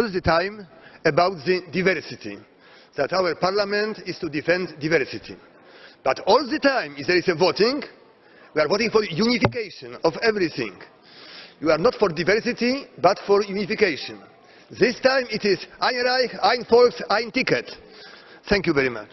all the time about the diversity, that our parliament is to defend diversity. But all the time, if there is a voting, we are voting for unification of everything. You are not for diversity, but for unification. This time it is Ein Reich, ein Volks, ein Ticket. Thank you very much.